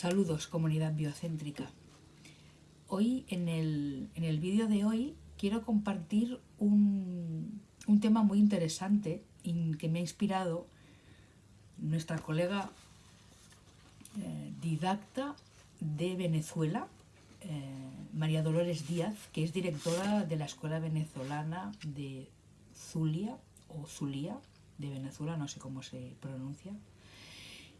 Saludos, comunidad biocéntrica. Hoy, en el, vídeo de hoy, quiero compartir un, tema muy interesante y que me ha inspirado nuestra colega eh, didacta de Venezuela, eh, María Dolores Díaz, que es directora de la Escuela Venezolana de Zulia, o Zulia, de Venezuela, no sé cómo se pronuncia.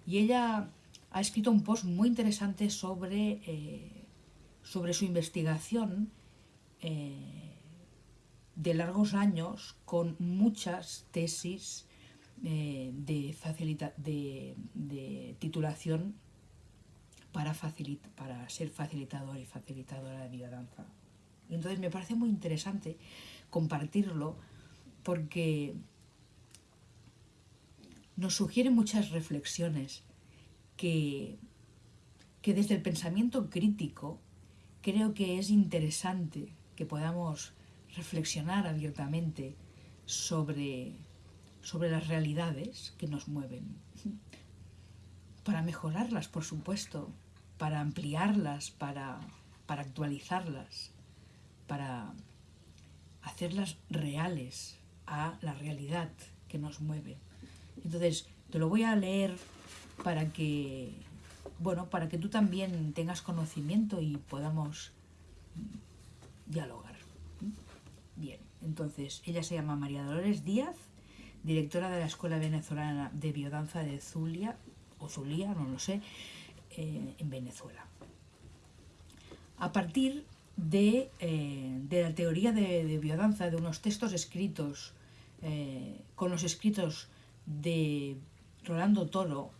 Y ella ha escrito un post muy interesante sobre, eh, sobre su investigación eh, de largos años con muchas tesis eh, de, de, titulación para, para ser facilitador y facilitadora de biodanza. Y entonces me parece muy interesante compartirlo porque nos sugiere muchas reflexiones que, desde el pensamiento crítico creo que es interesante que podamos reflexionar abiertamente sobre, sobre las realidades que nos mueven, para mejorarlas, por supuesto, para ampliarlas, para, para actualizarlas, para hacerlas reales a la realidad que nos mueve. Entonces, te lo voy a leer para que, bueno, para que tú también tengas conocimiento y podamos dialogar. Bien, entonces ella se llama María Dolores Díaz, directora de la Escuela Venezolana de Biodanza de Zulia, o Zulia, no lo sé, eh, en Venezuela. A partir de, eh, la teoría de, biodanza, de unos textos escritos, eh, con los escritos de Rolando Toro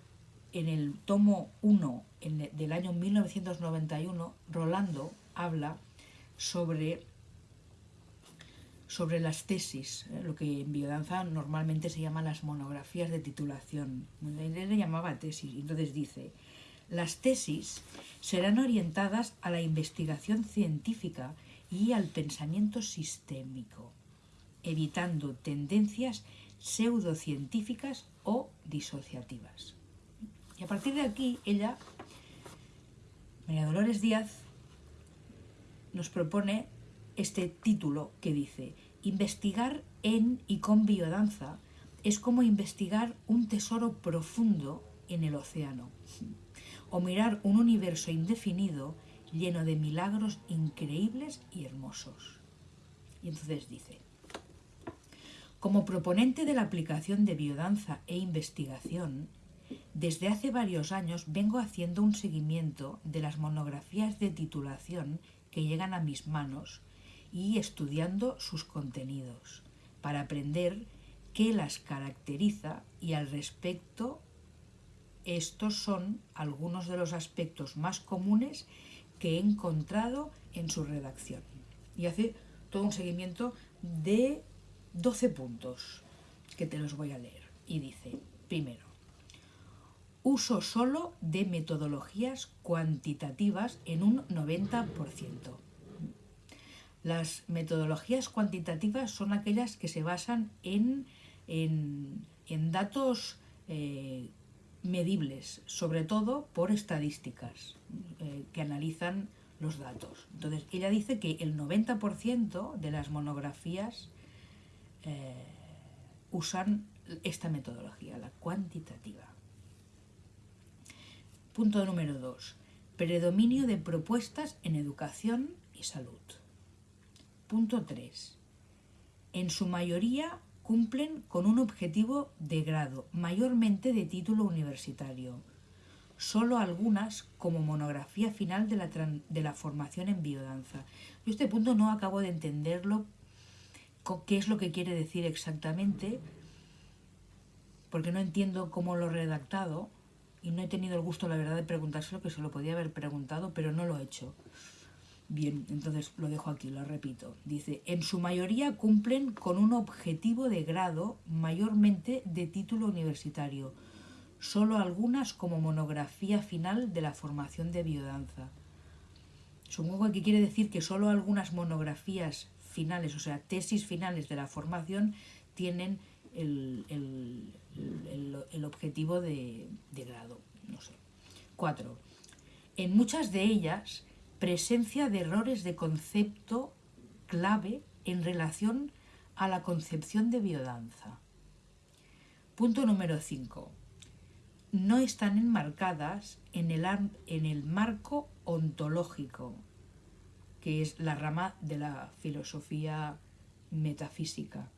en el tomo 1 del año 1991, Rolando habla sobre, sobre las tesis, ¿eh? lo que en biodanza normalmente se llaman las monografías de titulación. Él le llamaba tesis, entonces dice, las tesis serán orientadas a la investigación científica y al pensamiento sistémico, evitando tendencias pseudocientíficas o disociativas. Y a partir de aquí, ella, María Dolores Díaz, nos propone este título que dice Investigar en y con biodanza es como investigar un tesoro profundo en el océano o mirar un universo indefinido lleno de milagros increíbles y hermosos. Y entonces dice, como proponente de la aplicación de biodanza e investigación, desde hace varios años vengo haciendo un seguimiento de las monografías de titulación que llegan a mis manos y estudiando sus contenidos para aprender qué las caracteriza y al respecto estos son algunos de los aspectos más comunes que he encontrado en su redacción. Y hace todo un seguimiento de 12 puntos que te los voy a leer. Y dice, primero, uso solo de metodologías cuantitativas en un 90%. Las metodologías cuantitativas son aquellas que se basan en, datos eh, medibles, sobre todo por estadísticas eh, que analizan los datos. Entonces, ella dice que el 90% de las monografías eh, usan esta metodología, la cuantitativa. Punto número 2. Predominio de propuestas en educación y salud. Punto 3. En su mayoría cumplen con un objetivo de grado, mayormente de título universitario. Solo algunas como monografía final de la, de la formación en biodanza. Yo este punto no acabo de entenderlo, qué es lo que quiere decir exactamente, porque no entiendo cómo lo he redactado, y no he tenido el gusto, la verdad, de preguntárselo, que se lo podía haber preguntado, pero no lo he hecho. Bien, entonces lo dejo aquí, lo repito. Dice, en su mayoría cumplen con un objetivo de grado, mayormente de título universitario, solo algunas como monografía final de la formación de biodanza. Supongo que quiere decir que solo algunas monografías finales, o sea, tesis finales de la formación, tienen el, el, objetivo de, grado. En muchas de ellas presencia de errores de concepto clave en relación a la concepción de biodanza. Punto número 5. No están enmarcadas en el, en el marco ontológico, que es la rama de la filosofía metafísica,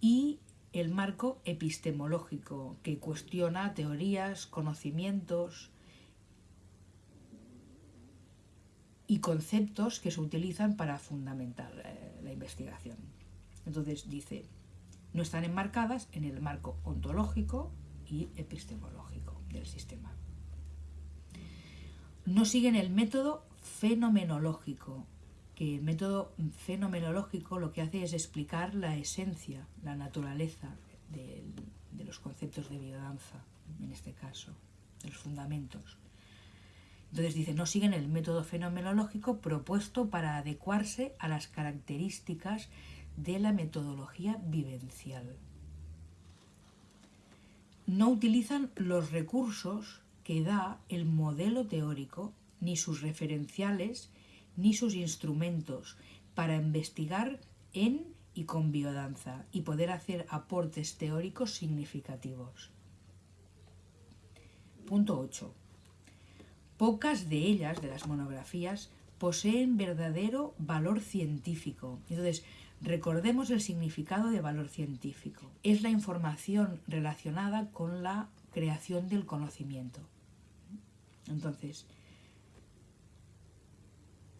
y el marco epistemológico, que cuestiona teorías, conocimientos y conceptos que se utilizan para fundamentar eh, la investigación. Entonces dice, no están enmarcadas en el marco ontológico y epistemológico del sistema. No siguen el método fenomenológico, que el método fenomenológico lo que hace es explicar la esencia, la naturaleza de, los conceptos de biodanza, en este caso, de los fundamentos. Entonces dice, no siguen el método fenomenológico propuesto para adecuarse a las características de la metodología vivencial. No utilizan los recursos que da el modelo teórico, ni sus referenciales, ni sus instrumentos para investigar en y con biodanza y poder hacer aportes teóricos significativos. Punto 8. Pocas de ellas, de las monografías, poseen verdadero valor científico. Entonces, Recordemos el significado de valor científico. Es la información relacionada con la creación del conocimiento. Entonces,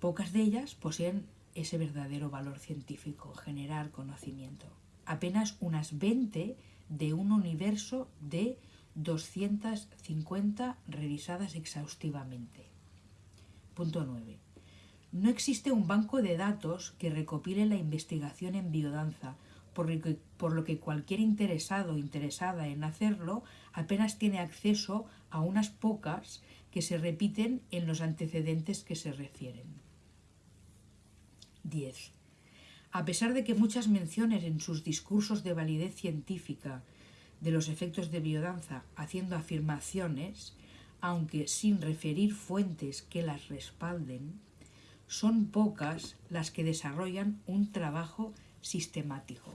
pocas de ellas poseen ese verdadero valor científico, generar conocimiento. Apenas unas 20 de un universo de 250 revisadas exhaustivamente. Punto 9. No existe un banco de datos que recopile la investigación en biodanza, por lo, que, por lo que cualquier interesado o interesada en hacerlo apenas tiene acceso a unas pocas que se repiten en los antecedentes que se refieren. 10. A pesar de que muchas menciones en sus discursos de validez científica de los efectos de biodanza haciendo afirmaciones, aunque sin referir fuentes que las respalden, son pocas las que desarrollan un trabajo sistemático,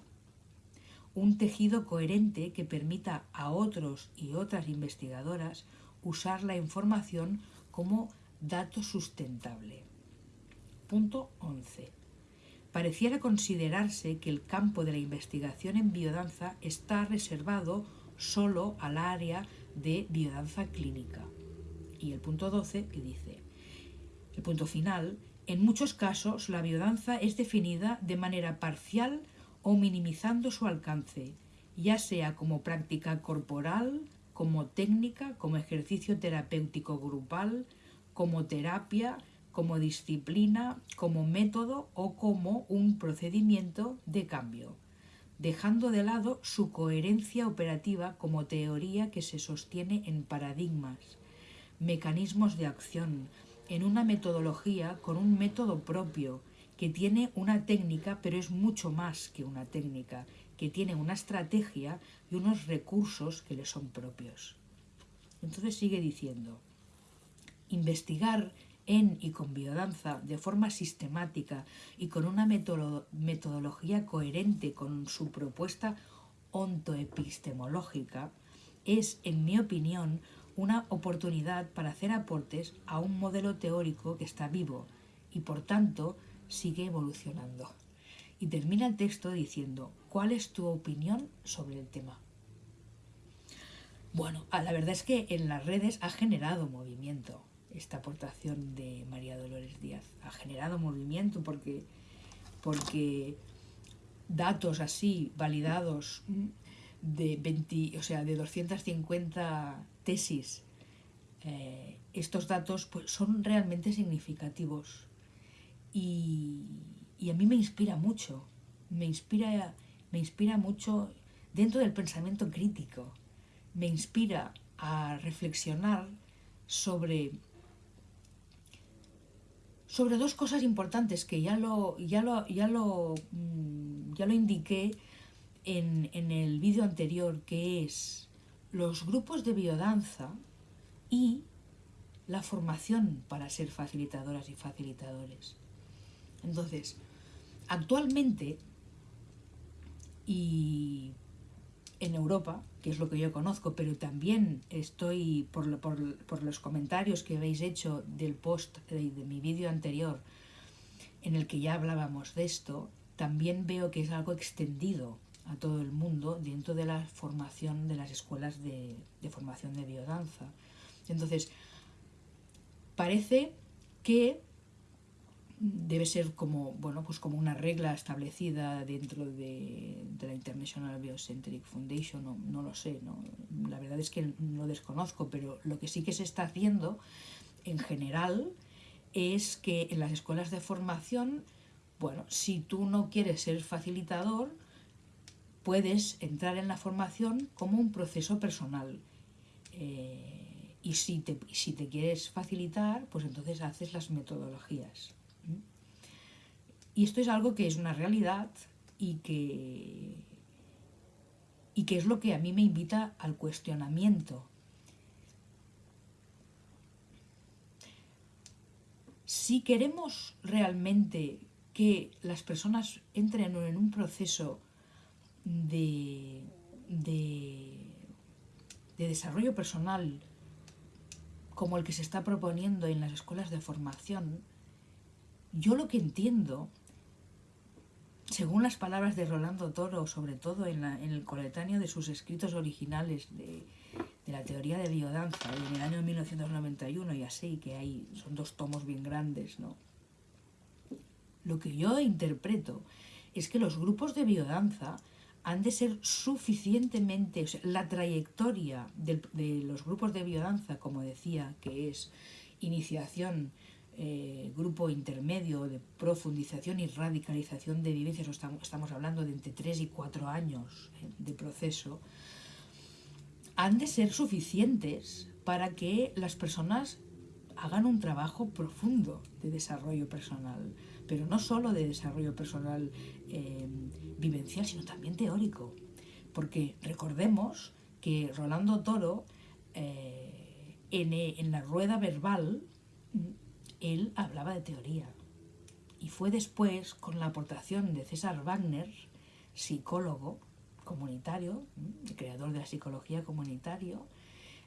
un tejido coherente que permita a otros y otras investigadoras usar la información como dato sustentable. Punto 11. Pareciera considerarse que el campo de la investigación en biodanza está reservado solo al área de biodanza clínica. Y el punto 12 que dice, el punto final en muchos casos, la biodanza es definida de manera parcial o minimizando su alcance, ya sea como práctica corporal, como técnica, como ejercicio terapéutico grupal, como terapia, como disciplina, como método o como un procedimiento de cambio, dejando de lado su coherencia operativa como teoría que se sostiene en paradigmas, mecanismos de acción, en una metodología con un método propio, que tiene una técnica, pero es mucho más que una técnica, que tiene una estrategia y unos recursos que le son propios. Entonces sigue diciendo, investigar en y con biodanza de forma sistemática y con una metodología coherente con su propuesta ontoepistemológica es, en mi opinión, una oportunidad para hacer aportes a un modelo teórico que está vivo y por tanto sigue evolucionando. Y termina el texto diciendo, ¿cuál es tu opinión sobre el tema? Bueno, la verdad es que en las redes ha generado movimiento esta aportación de María Dolores Díaz. Ha generado movimiento porque, porque datos así validados de 20, o sea, de 250 tesis, eh, estos datos pues, son realmente significativos y, a mí me inspira mucho, me inspira, me inspira mucho dentro del pensamiento crítico, me inspira a reflexionar sobre, sobre dos cosas importantes que ya lo, ya lo, ya lo, mm, ya lo indiqué en, en el vídeo anterior, que es los grupos de biodanza y la formación para ser facilitadoras y facilitadores. Entonces, actualmente, y en Europa, que es lo que yo conozco, pero también estoy, por, por, los comentarios que habéis hecho del post de, de mi vídeo anterior, en el que ya hablábamos de esto, también veo que es algo extendido a todo el mundo dentro de la formación de las escuelas de, formación de biodanza. Entonces, parece que debe ser como, bueno, pues como una regla establecida dentro de, la International Biocentric Foundation, no, no lo sé, no, la verdad es que lo desconozco, pero lo que sí que se está haciendo en general es que en las escuelas de formación, bueno, si tú no quieres ser facilitador, puedes entrar en la formación como un proceso personal. Eh, y si te, si te quieres facilitar, pues entonces haces las metodologías. Y esto es algo que es una realidad y que, y que es lo que a mí me invita al cuestionamiento. Si queremos realmente que las personas entren en un proceso de, de, desarrollo personal como el que se está proponiendo en las escuelas de formación, yo lo que entiendo, según las palabras de Rolando Toro, sobre todo en, el coletáneo de sus escritos originales de, la teoría de biodanza, en el año 1991 y así, que hay, son dos tomos bien grandes, ¿no? Lo que yo interpreto es que los grupos de biodanza han de ser suficientemente, o sea, la trayectoria de, los grupos de biodanza, como decía, que es iniciación, eh, grupo intermedio de profundización y radicalización de vivencias, estamos, hablando de entre 3 y 4 años eh, de proceso, han de ser suficientes para que las personas hagan un trabajo profundo de desarrollo personal pero no solo de desarrollo personal eh, vivencial, sino también teórico. Porque recordemos que Rolando Toro, en, en la rueda verbal, él hablaba de teoría. Y fue después, con la aportación de César Wagner, psicólogo comunitario, creador de la psicología comunitario,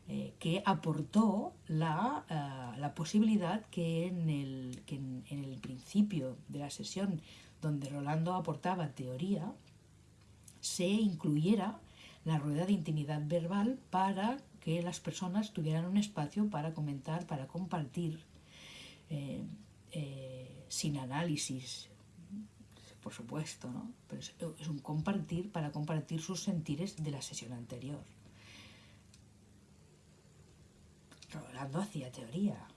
eh, que aportó la, eh, posibilidad que, en el, que en, el principio de la sesión donde Rolando aportaba teoría, se incluyera la rueda de intimidad verbal para que las personas tuvieran un espacio para comentar, para compartir, eh, sin análisis, por supuesto, ¿no? Pero es un compartir para compartir sus sentires de la sesión anterior. Rolando hacía teoría.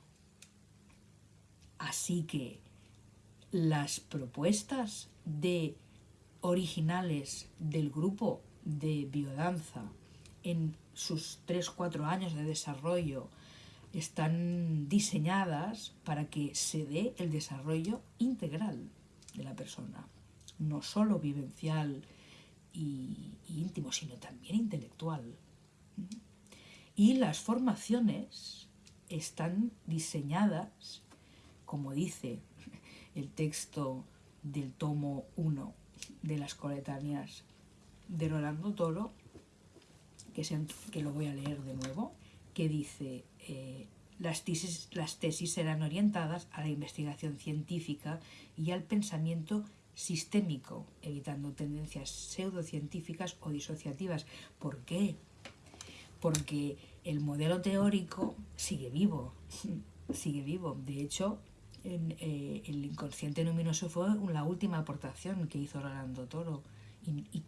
Así que las propuestas de originales del grupo de biodanza en sus 3-4 años de desarrollo están diseñadas para que se dé el desarrollo integral de la persona, no solo vivencial y, íntimo, sino también intelectual. Y las formaciones están diseñadas, como dice el texto del tomo 1 de las coletáneas de Rolando Toro, que, que lo voy a leer de nuevo, que dice, eh, las, tesis, las tesis serán orientadas a la investigación científica y al pensamiento sistémico, evitando tendencias pseudocientíficas o disociativas. ¿Por qué? porque el modelo teórico sigue vivo, sigue vivo. De hecho, eh, el inconsciente luminoso fue la última aportación que hizo Rolando Toro. Y,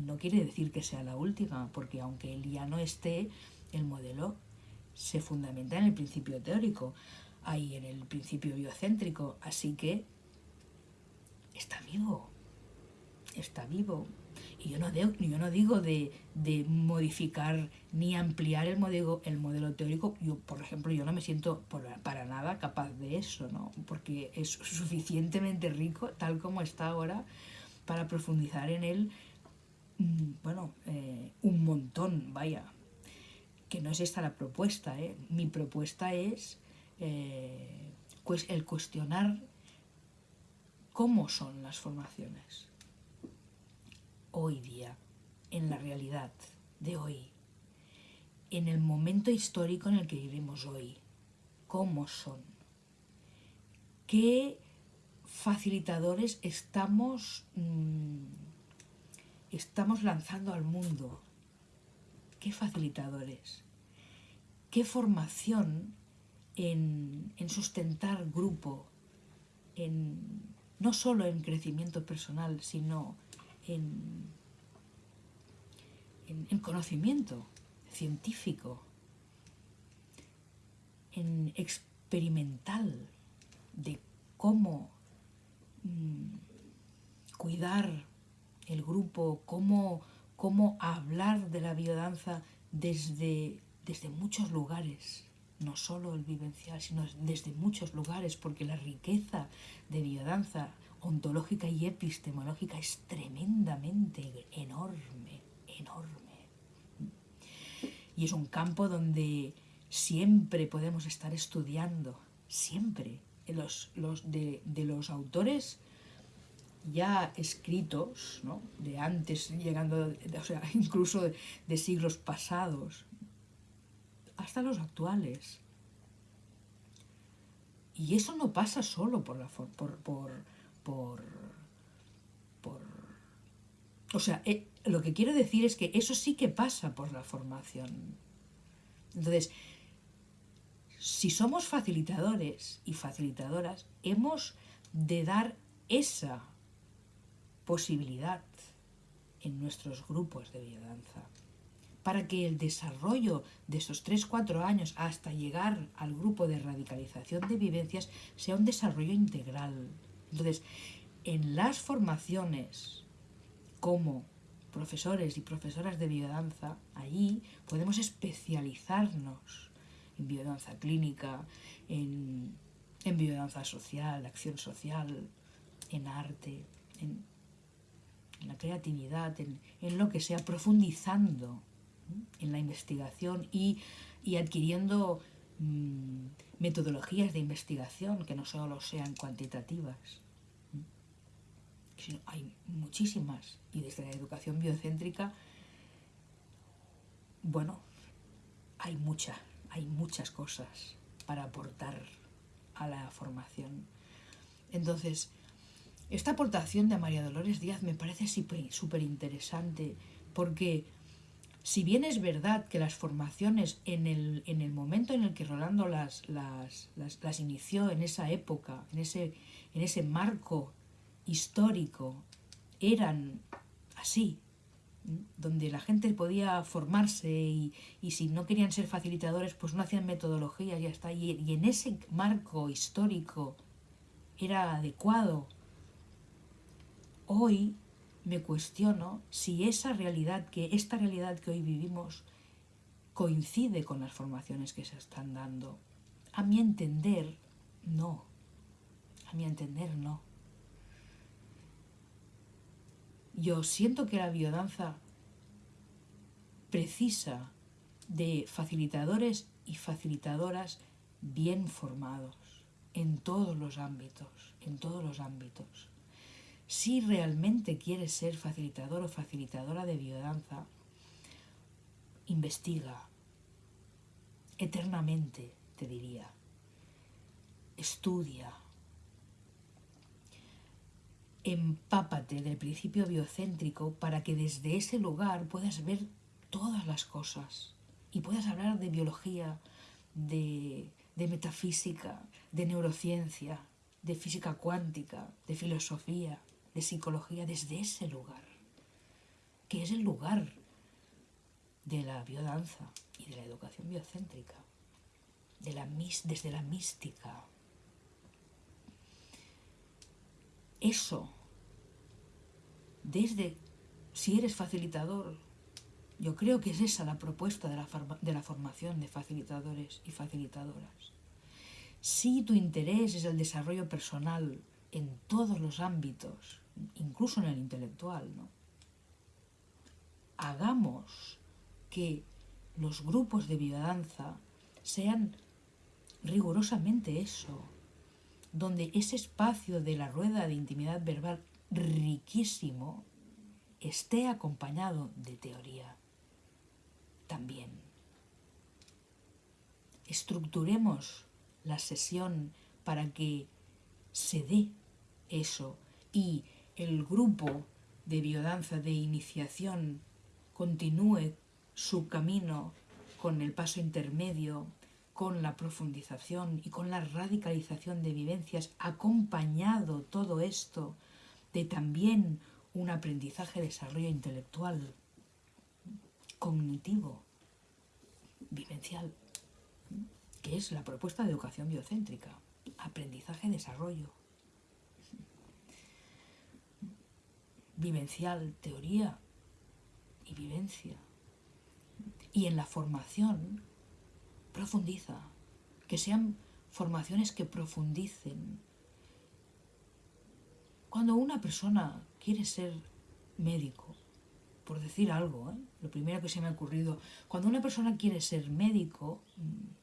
no quiere decir que sea la última, porque aunque él ya no esté, el modelo se fundamenta en el principio teórico, ahí en el principio biocéntrico. Así que está vivo, está vivo. Y yo no, yo no digo de, modificar ni ampliar el modelo, el modelo teórico. Yo, por ejemplo, yo no me siento para nada capaz de eso, ¿no? Porque es suficientemente rico, tal como está ahora, para profundizar en él, mm, bueno, eh, un montón, vaya. Que no es esta la propuesta, ¿eh? mi propuesta es eh, el cuestionar cómo son las formaciones hoy día, en la realidad de hoy, en el momento histórico en el que vivimos hoy, cómo son, qué facilitadores estamos, mm, estamos lanzando al mundo, qué facilitadores, qué formación en, sustentar grupo, en, no solo en crecimiento personal, sino en, en, conocimiento científico, en experimental de cómo mm, cuidar el grupo, cómo, cómo hablar de la biodanza desde, desde muchos lugares, no solo el vivencial, sino desde muchos lugares, porque la riqueza de biodanza ontológica y epistemológica es tremendamente enorme, enorme. Y es un campo donde siempre podemos estar estudiando, siempre. Los, los de, los autores ya escritos, ¿no? de antes, llegando, o sea, incluso de, siglos pasados, hasta los actuales. Y eso no pasa solo por, la, por, por, por, por o sea, eh, lo que quiero decir es que eso sí que pasa por la formación. Entonces, si somos facilitadores y facilitadoras, hemos de dar esa posibilidad en nuestros grupos de biodanza para que el desarrollo de esos 3-4 años hasta llegar al grupo de radicalización de vivencias sea un desarrollo integral. Entonces, en las formaciones como profesores y profesoras de biodanza, allí podemos especializarnos en biodanza clínica, en, biodanza social, acción social, en arte, en, la creatividad, en, lo que sea, profundizando en la investigación y, adquiriendo mm, metodologías de investigación que no solo sean cuantitativas hay muchísimas. Y desde la educación biocéntrica, bueno, hay mucha, hay muchas cosas para aportar a la formación. Entonces, esta aportación de María Dolores Díaz me parece súper interesante porque si bien es verdad que las formaciones en el, en el momento en el que Rolando las, las, las, inició, en esa época, en ese, en ese marco histórico eran así, donde la gente podía formarse y, si no querían ser facilitadores, pues no hacían metodología, ya está. Y, y en ese marco histórico era adecuado. Hoy me cuestiono si esa realidad, que esta realidad que hoy vivimos, coincide con las formaciones que se están dando. A mi entender, no. A mi entender, no. Yo siento que la biodanza precisa de facilitadores y facilitadoras bien formados en todos los ámbitos, en todos los ámbitos. Si realmente quieres ser facilitador o facilitadora de biodanza, investiga. Eternamente, te diría. Estudia, empápate del principio biocéntrico para que desde ese lugar puedas ver todas las cosas y puedas hablar de biología, de, metafísica, de neurociencia, de física cuántica, de filosofía, de psicología, desde ese lugar, que es el lugar de la biodanza y de la educación biocéntrica, de la, desde la mística. Eso desde si eres facilitador. Yo creo que es esa la propuesta de la, de la formación de facilitadores y facilitadoras. Si tu interés es el desarrollo personal en todos los ámbitos, incluso en el intelectual, ¿no? hagamos que los grupos de biodanza sean rigurosamente eso, donde ese espacio de la rueda de intimidad verbal riquísimo esté acompañado de teoría también. Estructuremos la sesión para que se dé eso y el grupo de biodanza de iniciación continúe su camino con el paso intermedio, con la profundización y con la radicalización de vivencias, acompañado todo esto de también un aprendizaje, desarrollo intelectual, cognitivo, vivencial, que es la propuesta de educación biocéntrica, aprendizaje, desarrollo, vivencial, teoría y vivencia. Y en la formación profundiza, que sean formaciones que profundicen. Cuando una persona quiere ser médico, por decir algo, ¿eh? lo primero que se me ha ocurrido, cuando una persona quiere ser médico, mm,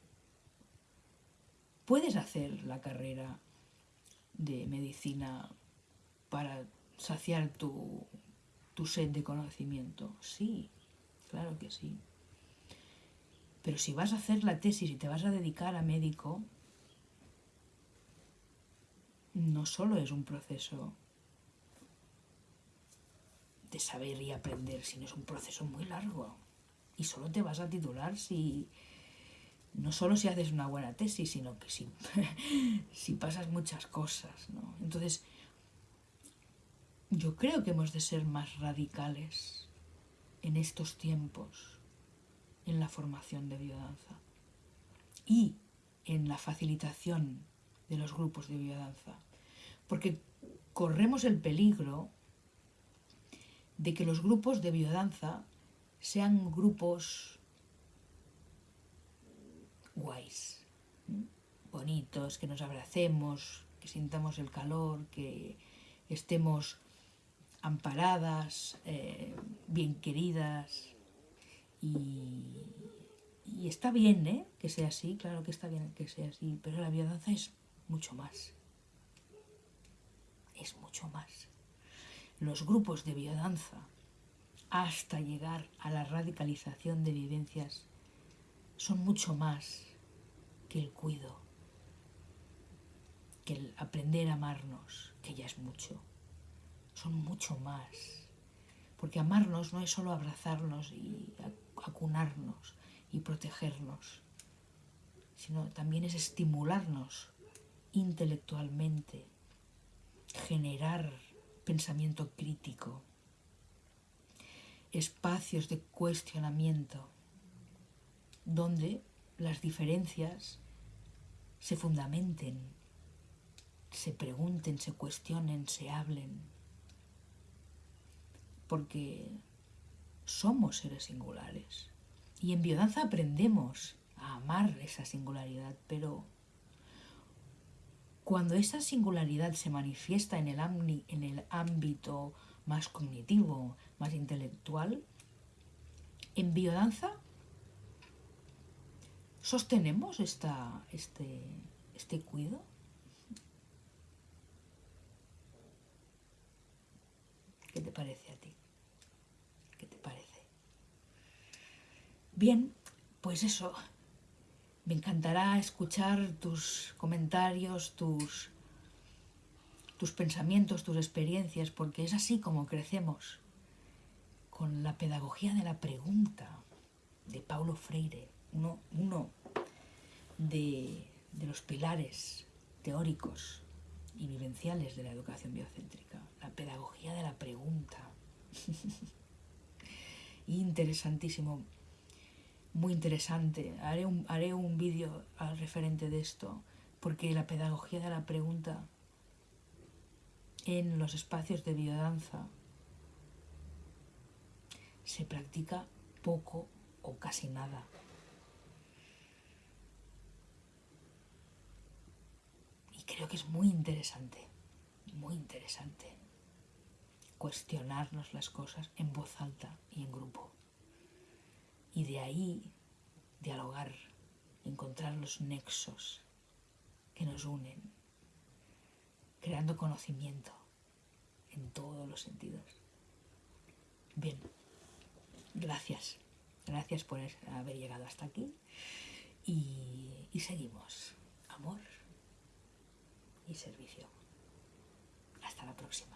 puedes hacer la carrera de medicina para saciar tu, tu sed de conocimiento. Sí, claro que sí. Pero si vas a hacer la tesis y te vas a dedicar a médico, no solo es un proceso de saber y aprender, sino es un proceso muy largo. Y solo te vas a titular si, no solo si haces una buena tesis, sino que si, si pasas muchas cosas. ¿no? Entonces, yo creo que hemos de ser más radicales en estos tiempos en la formación de biodanza y en la facilitación de los grupos de biodanza, porque corremos el peligro de que los grupos de biodanza sean grupos guays, bonitos, que nos abracemos, que sintamos el calor, que estemos amparadas, eh, bien queridas. Y, está bien ¿eh? que sea así, claro que está bien que sea así, pero la biodanza es mucho más. Es mucho más los grupos de biodanza hasta llegar a la radicalización de vivencias son mucho más que el cuido, que el aprender a amarnos, que ya es mucho. Son mucho más. Porque amarnos no es solo abrazarnos y acunarnos y protegernos, sino también es estimularnos intelectualmente, generar pensamiento crítico, espacios de cuestionamiento, donde las diferencias se fundamenten, se pregunten, se cuestionen, se hablen, porque somos seres singulares. Y en biodanza aprendemos a amar esa singularidad, pero cuando esa singularidad se manifiesta en el, en el ámbito más cognitivo, más intelectual, en biodanza sostenemos esta, este, este cuido. ¿Qué te parece a ti? ¿Qué te parece? Bien, pues eso, me encantará escuchar tus comentarios, tus, tus pensamientos, tus experiencias, porque es así como crecemos con la pedagogía de la pregunta de Paulo Freire, uno, de los pilares teóricos y vivenciales de la educación biocéntrica, la pedagogía de la pregunta. Interesantísimo muy interesante. Haré un, haré un vídeo al referente de esto, porque la pedagogía de la pregunta en los espacios de biodanza se practica poco o casi nada. Y creo que es muy interesante, muy interesante cuestionarnos las cosas en voz alta y en grupo. Y de ahí dialogar, encontrar los nexos que nos unen, creando conocimiento en todos los sentidos. Bien, gracias, gracias por haber llegado hasta aquí y, seguimos. Amor y servicio. Hasta la próxima.